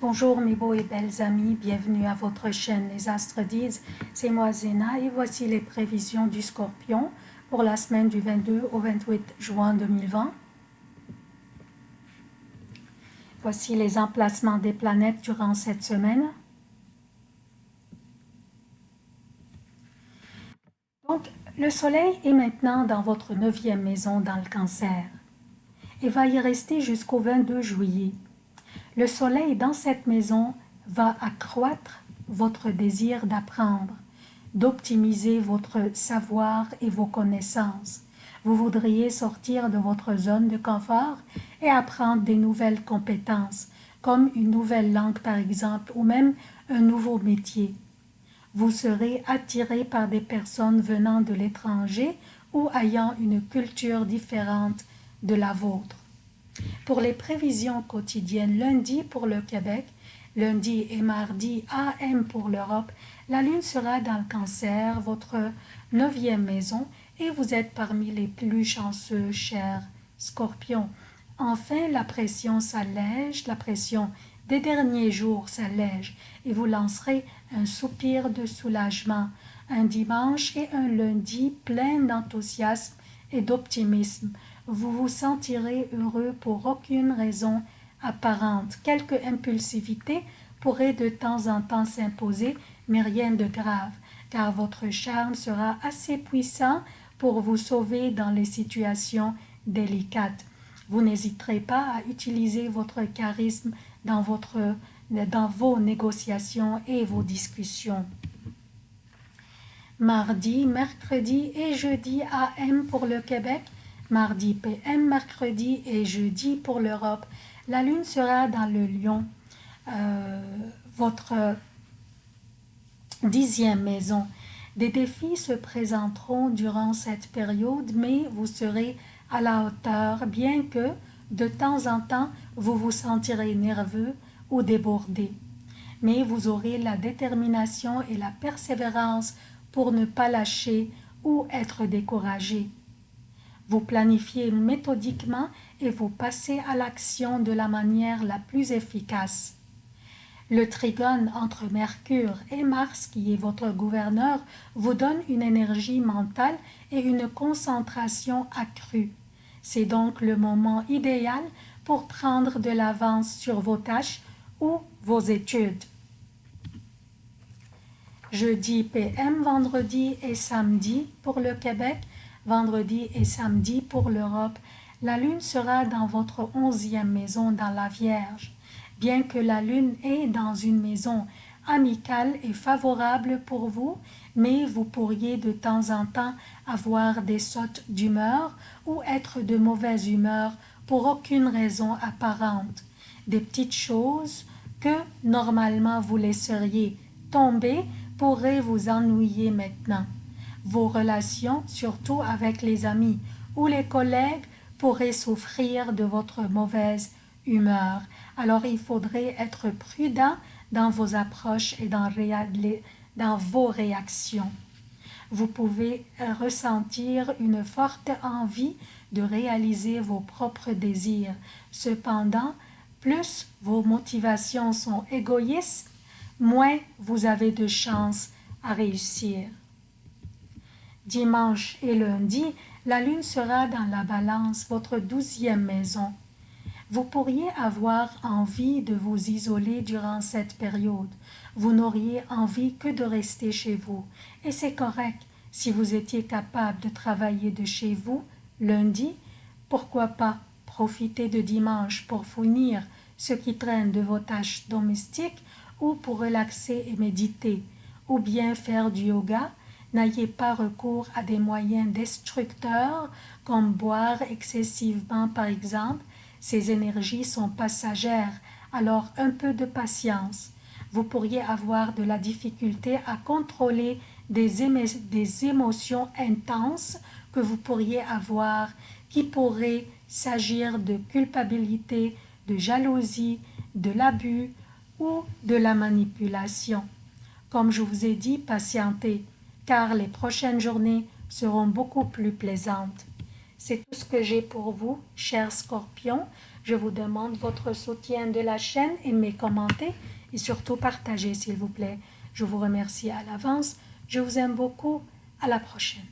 Bonjour mes beaux et belles amis, bienvenue à votre chaîne Les Astres disent, c'est moi Zéna et voici les prévisions du Scorpion pour la semaine du 22 au 28 juin 2020. Voici les emplacements des planètes durant cette semaine. Donc, le soleil est maintenant dans votre neuvième maison dans le cancer et va y rester jusqu'au 22 juillet. Le soleil dans cette maison va accroître votre désir d'apprendre, d'optimiser votre savoir et vos connaissances. Vous voudriez sortir de votre zone de confort et apprendre des nouvelles compétences, comme une nouvelle langue par exemple, ou même un nouveau métier. Vous serez attiré par des personnes venant de l'étranger ou ayant une culture différente de la vôtre. Pour les prévisions quotidiennes, lundi pour le Québec, lundi et mardi AM pour l'Europe, la Lune sera dans le cancer, votre neuvième maison, et vous êtes parmi les plus chanceux, chers scorpions. Enfin, la pression s'allège, la pression des derniers jours s'allège, et vous lancerez un soupir de soulagement, un dimanche et un lundi plein d'enthousiasme et d'optimisme vous vous sentirez heureux pour aucune raison apparente. Quelque impulsivité pourrait de temps en temps s'imposer, mais rien de grave, car votre charme sera assez puissant pour vous sauver dans les situations délicates. Vous n'hésiterez pas à utiliser votre charisme dans, votre, dans vos négociations et vos discussions. Mardi, mercredi et jeudi AM pour le Québec, mardi PM, mercredi et jeudi pour l'Europe. La Lune sera dans le lion, euh, votre dixième maison. Des défis se présenteront durant cette période, mais vous serez à la hauteur, bien que, de temps en temps, vous vous sentirez nerveux ou débordé. Mais vous aurez la détermination et la persévérance pour ne pas lâcher ou être découragé. Vous planifiez méthodiquement et vous passez à l'action de la manière la plus efficace. Le trigone entre Mercure et Mars, qui est votre gouverneur, vous donne une énergie mentale et une concentration accrue. C'est donc le moment idéal pour prendre de l'avance sur vos tâches ou vos études. Jeudi PM, vendredi et samedi pour le Québec, vendredi et samedi pour l'Europe, la lune sera dans votre onzième maison dans la Vierge. Bien que la lune est dans une maison amicale et favorable pour vous, mais vous pourriez de temps en temps avoir des sautes d'humeur ou être de mauvaise humeur pour aucune raison apparente. Des petites choses que normalement vous laisseriez tomber pourraient vous ennuyer maintenant. Vos relations, surtout avec les amis ou les collègues, pourraient souffrir de votre mauvaise humeur. Alors il faudrait être prudent dans vos approches et dans, dans vos réactions. Vous pouvez ressentir une forte envie de réaliser vos propres désirs. Cependant, plus vos motivations sont égoïstes, moins vous avez de chances à réussir. Dimanche et lundi, la lune sera dans la balance, votre douzième maison. Vous pourriez avoir envie de vous isoler durant cette période. Vous n'auriez envie que de rester chez vous. Et c'est correct. Si vous étiez capable de travailler de chez vous, lundi, pourquoi pas profiter de dimanche pour finir ce qui traîne de vos tâches domestiques ou pour relaxer et méditer, ou bien faire du yoga, N'ayez pas recours à des moyens destructeurs comme boire excessivement par exemple. Ces énergies sont passagères, alors un peu de patience. Vous pourriez avoir de la difficulté à contrôler des, émotions intenses que vous pourriez avoir qui pourraient s'agir de culpabilité, de jalousie, de l'abus ou de la manipulation. Comme je vous ai dit, patientez car les prochaines journées seront beaucoup plus plaisantes. C'est tout ce que j'ai pour vous, chers scorpions. Je vous demande votre soutien de la chaîne, aimez, commentez et surtout partagez s'il vous plaît. Je vous remercie à l'avance. Je vous aime beaucoup. À la prochaine.